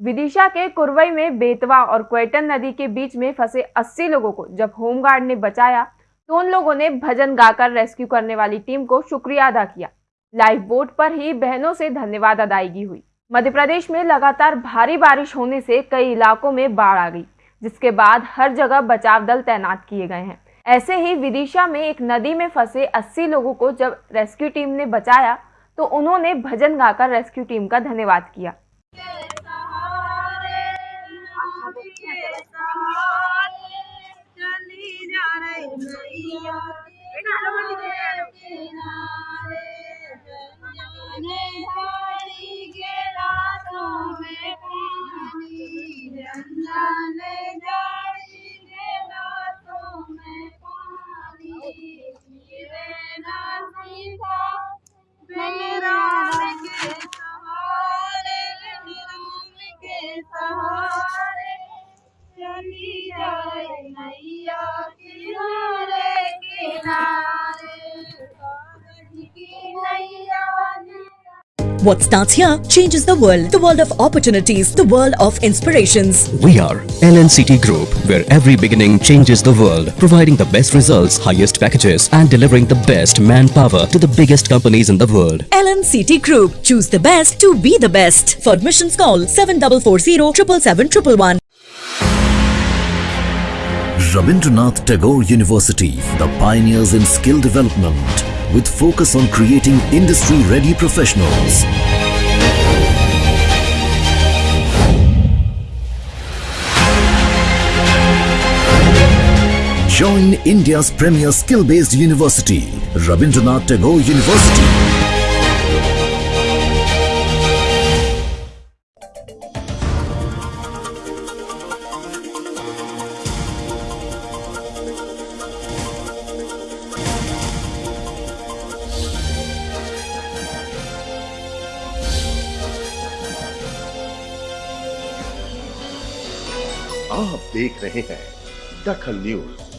विदिशा के कुरवई में बेतवा और क्वेटन नदी के बीच में फंसे 80 लोगों को जब होमगार्ड ने बचाया तो उन लोगों ने भजन गाकर रेस्क्यू करने वाली टीम को शुक्रिया अदा किया। लाइफ बोट पर ही बहनों से धन्यवाद अदायगी हुई। मध्य प्रदेश में लगातार भारी बारिश होने से कई इलाकों में बाढ़ आ गई, जिसके बाद हर जगह बचाव दल तैनात किए गए हैं। ऐसे ही विदिशा में एक नदी में फंसे 80 लोगों को जब रेस्क्यू टीम ने बचाया तो उन्होंने भजन गाकर रेस्क्यू टीम का धन्यवाद किया। أجمعين What starts here changes the world. The world of opportunities, the world of inspirations. We are LNCT Group, where every beginning changes the world, providing the best results, highest packages, and delivering the best manpower to the biggest companies in the world. LNCT Group. Choose the best to be the best. For admissions call 7440 777 Rabindranath Tagore University, the pioneers in skill development, with focus on creating industry-ready professionals. Join India's premier skill-based university, Rabindranath Tagore University. आप देख रहे हैं दखल news.